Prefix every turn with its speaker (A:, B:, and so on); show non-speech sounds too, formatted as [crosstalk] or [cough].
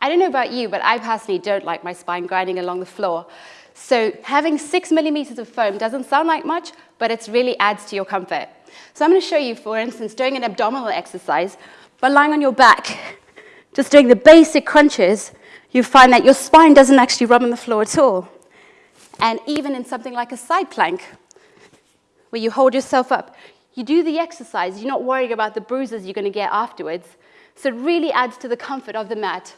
A: I don't know about you, but I personally don't like my spine grinding along the floor. So having six millimeters of foam doesn't sound like much, but it really adds to your comfort. So I'm going to show you, for instance, doing an abdominal exercise, by lying on your back, [laughs] just doing the basic crunches, you find that your spine doesn't actually rub on the floor at all. And even in something like a side plank, where you hold yourself up, you do the exercise, you're not worrying about the bruises you're going to get afterwards. So it really adds to the comfort of the mat